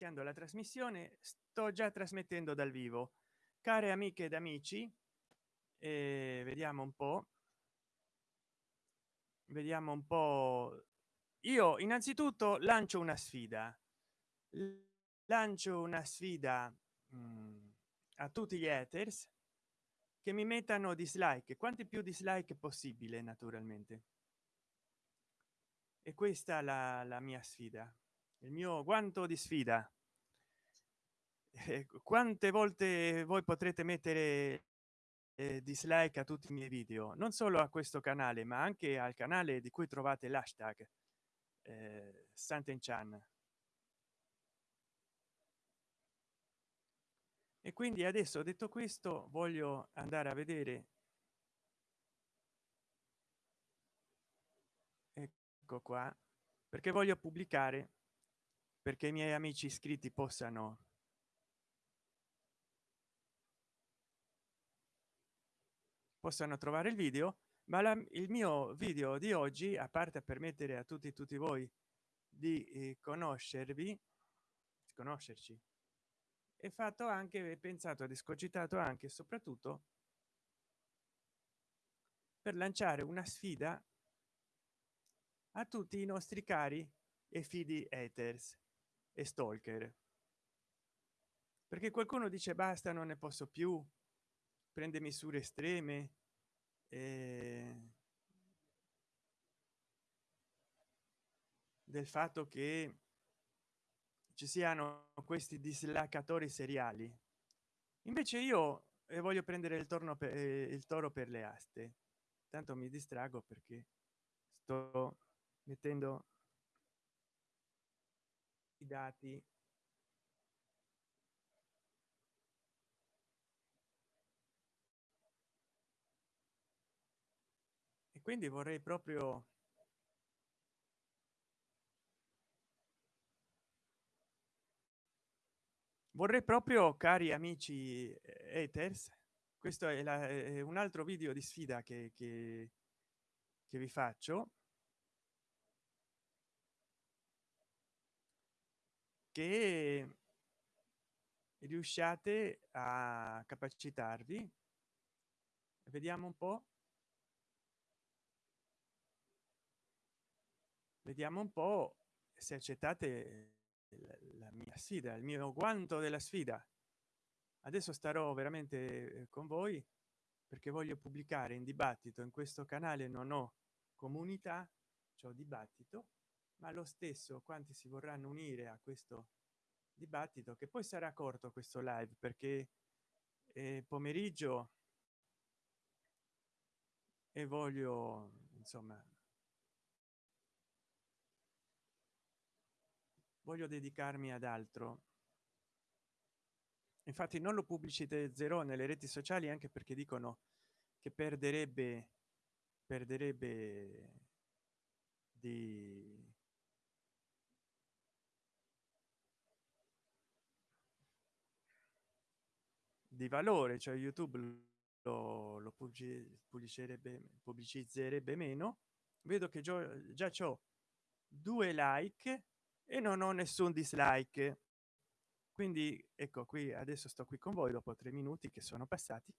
iniziando la trasmissione sto già trasmettendo dal vivo. Care amiche ed amici eh, vediamo un po vediamo un po. Io innanzitutto lancio una sfida. Lancio una sfida mh, mm, a tutti gli haters che mi mettano dislike quanti più dislike possibile naturalmente. E questa la, la mia sfida il mio guanto di sfida? Eh, quante volte voi potrete mettere eh, dislike a tutti i miei video? Non solo a questo canale ma anche al canale di cui trovate l'hashtag eh, santen chan e quindi adesso detto questo voglio andare a vedere ecco qua perché voglio pubblicare perché i miei amici iscritti possano possano trovare il video ma la, il mio video di oggi a parte permettere a tutti tutti voi di eh, conoscervi conoscerci è fatto anche pensato ed escogitato anche e soprattutto per lanciare una sfida a tutti i nostri cari e fidi haters e stalker. Perché qualcuno dice basta non ne posso più. Prende misure estreme. Eh, del fatto che ci siano questi dislacatori seriali. Invece io eh, voglio prendere il torno per eh, il toro per le aste. Tanto mi distrago perché sto mettendo i dati. E quindi vorrei proprio vorrei proprio cari amici haters questo è, la, è un altro video di sfida che, che, che vi faccio che riusciate a capacitarvi. Vediamo un po. Vediamo un po se accettate la mia sfida il mio guanto della sfida. Adesso starò veramente eh, con voi perché voglio pubblicare in dibattito. In questo canale non ho comunità ciò dibattito ma lo stesso quanti si vorranno unire a questo dibattito che poi sarà corto questo live perché è pomeriggio e voglio insomma voglio dedicarmi ad altro. Infatti non lo zero nelle reti sociali anche perché dicono che perderebbe perderebbe di di valore cioè youtube lo, lo pubblicizzerebbe pubblicizzerebbe meno vedo che già, c'ho due like e non ho nessun dislike. Quindi ecco qui adesso sto qui con voi dopo tre minuti che sono passati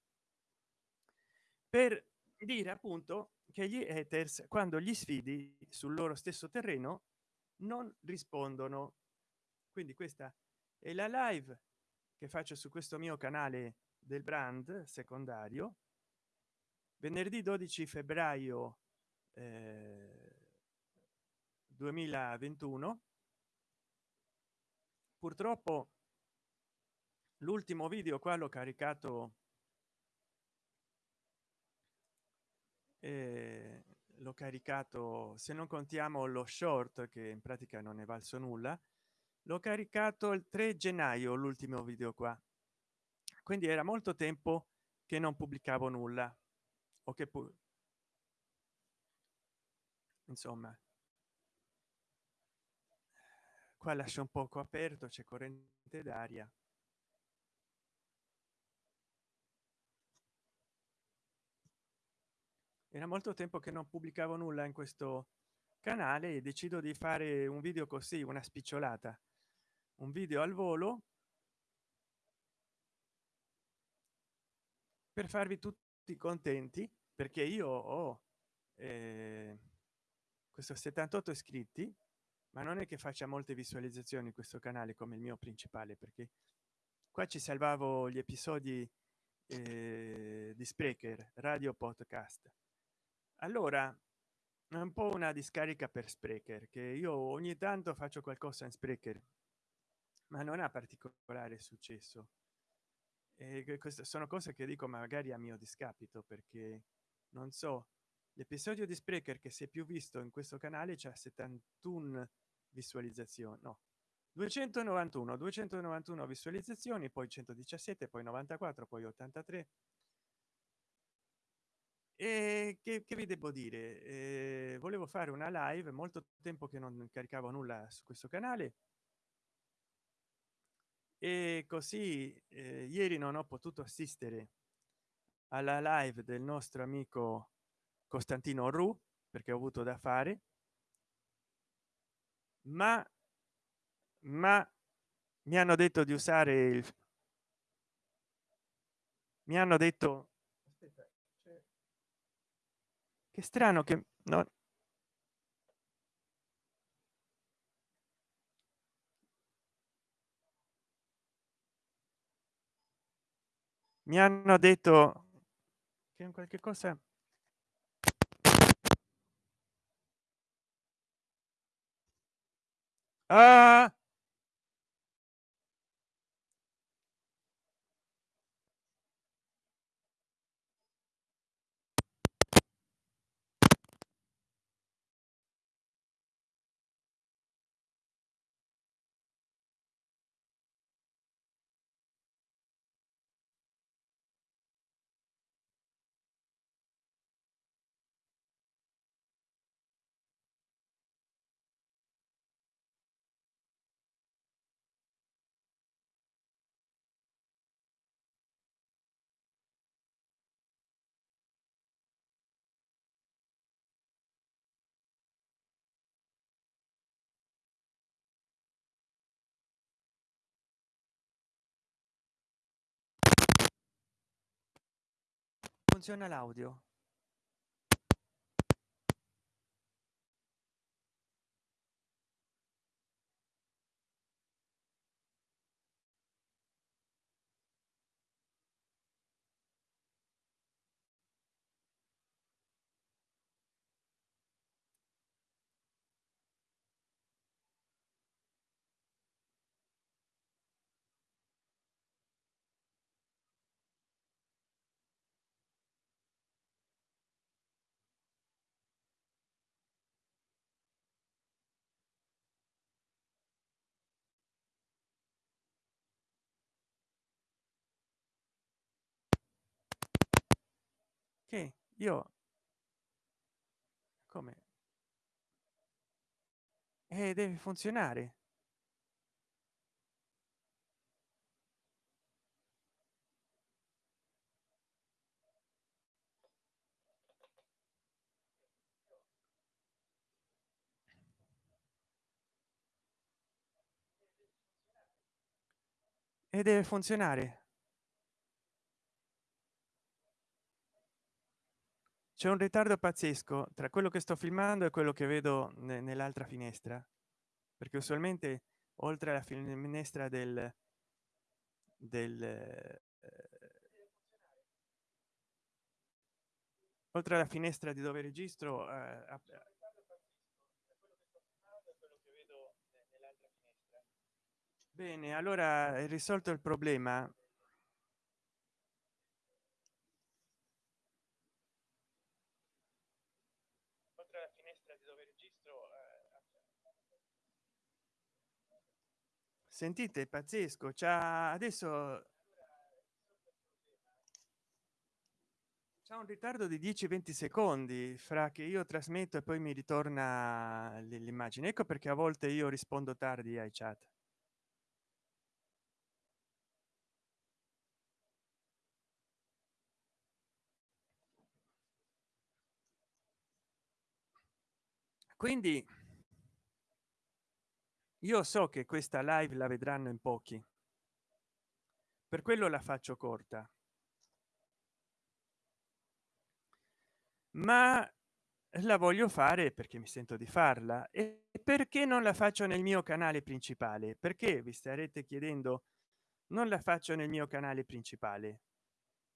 per dire appunto che gli haters quando gli sfidi sul loro stesso terreno non rispondono. Quindi questa è la live che faccio su questo mio canale del brand secondario venerdì 12 febbraio eh, 2021 purtroppo l'ultimo video qua l'ho caricato eh, l'ho caricato se non contiamo lo short che in pratica non è valso nulla l'ho caricato il 3 gennaio l'ultimo video qua. Quindi era molto tempo che non pubblicavo nulla o che insomma qua lascia un poco aperto c'è corrente d'aria. Era molto tempo che non pubblicavo nulla in questo canale e decido di fare un video così una spicciolata un video al volo per farvi tutti contenti perché io ho eh, questo 78 iscritti ma non è che faccia molte visualizzazioni questo canale come il mio principale perché qua ci salvavo gli episodi eh, di sprecher radio podcast. Allora è un po una discarica per sprecher che io ogni tanto faccio qualcosa in sprecher ma non ha particolare successo. E queste sono cose che dico magari a mio discapito perché non so l'episodio di sprecher che si è più visto in questo canale c'è 71 visualizzazioni no 291 291 visualizzazioni poi 117 poi 94 poi 83 e che, che vi devo dire? Eh, volevo fare una live molto tempo che non caricavo nulla su questo canale e così eh, ieri non ho potuto assistere alla live del nostro amico costantino ru perché ho avuto da fare. Ma ma mi hanno detto di usare il mi hanno detto Aspetta, che strano che no mi hanno detto che in qualche cosa ah! Funziona l'audio che io come? Eh, deve funzionare. E deve funzionare c'è un ritardo pazzesco tra quello che sto filmando e quello che vedo ne nell'altra finestra perché usualmente oltre alla finestra del del eh, oltre alla finestra di dove registro eh, bene allora è risolto il problema sentite? Pazzesco. C'ha adesso c'è un ritardo di 10 20 secondi fra che io trasmetto e poi mi ritorna l'immagine. Ecco perché a volte io rispondo tardi ai chat quindi io so che questa live la vedranno in pochi. Per quello la faccio corta. Ma la voglio fare perché mi sento di farla e perché non la faccio nel mio canale principale? Perché vi starete chiedendo non la faccio nel mio canale principale?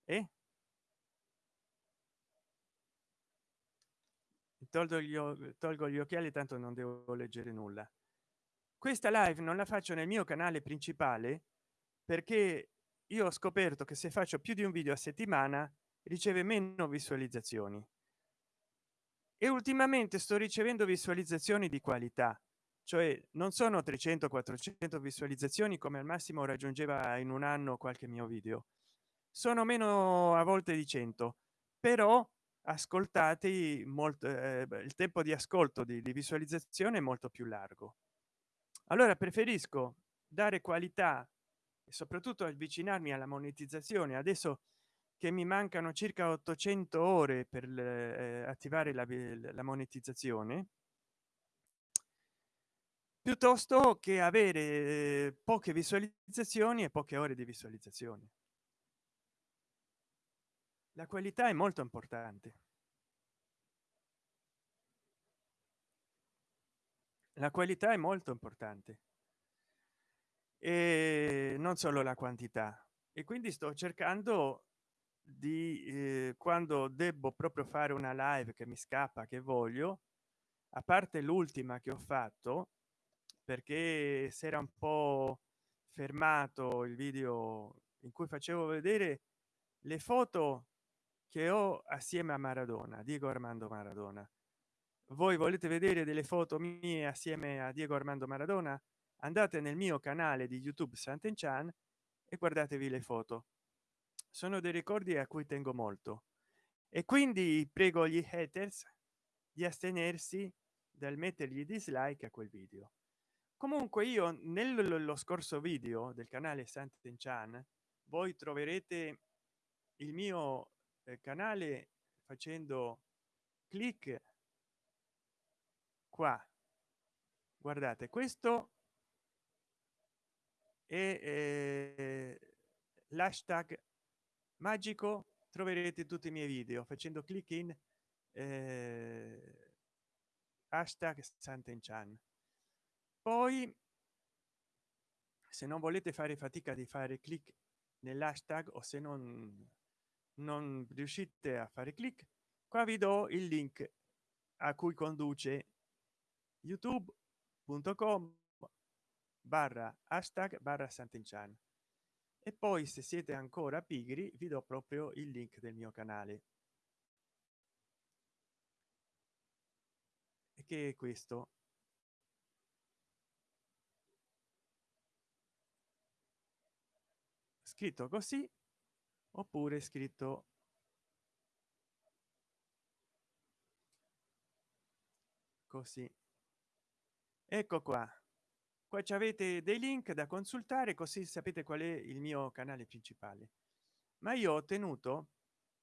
E tolgo gli, tolgo gli occhiali tanto non devo leggere nulla. Questa live non la faccio nel mio canale principale perché io ho scoperto che se faccio più di un video a settimana riceve meno visualizzazioni. E ultimamente sto ricevendo visualizzazioni di qualità cioè non sono 300 400 visualizzazioni come al massimo raggiungeva in un anno qualche mio video. Sono meno a volte di 100 però ascoltati molto eh, il tempo di ascolto di, di visualizzazione è molto più largo. Allora preferisco dare qualità e soprattutto avvicinarmi alla monetizzazione. Adesso che mi mancano circa 800 ore per eh, attivare la, la monetizzazione piuttosto che avere eh, poche visualizzazioni e poche ore di visualizzazione la qualità è molto importante. La qualità è molto importante. E non solo la quantità. E quindi sto cercando di eh, quando devo proprio fare una live che mi scappa che voglio a parte l'ultima che ho fatto perché si era un po fermato il video in cui facevo vedere le foto che ho assieme a maradona diego armando maradona. Voi volete vedere delle foto mie assieme a diego armando maradona? Andate nel mio canale di youtube sant'enchan e guardatevi le foto. Sono dei ricordi a cui tengo molto. E quindi prego gli haters di astenersi dal mettergli dislike a quel video. Comunque io nello scorso video del canale sant'enchan voi troverete il mio canale facendo clic qua. Guardate questo è eh, l'hashtag magico troverete tutti i miei video facendo clic in eh, hashtag sant'enchan. Poi se non volete fare fatica di fare clic nell'hashtag o se non non riuscite a fare clic qua vi do il link a cui conduce youtube.com barra hashtag barra sant'enchan. E poi se siete ancora pigri vi do proprio il link del mio canale. Che è questo? Scritto così oppure scritto così. Ecco qua. Qua ci avete dei link da consultare così sapete qual è il mio canale principale. Ma io ho ottenuto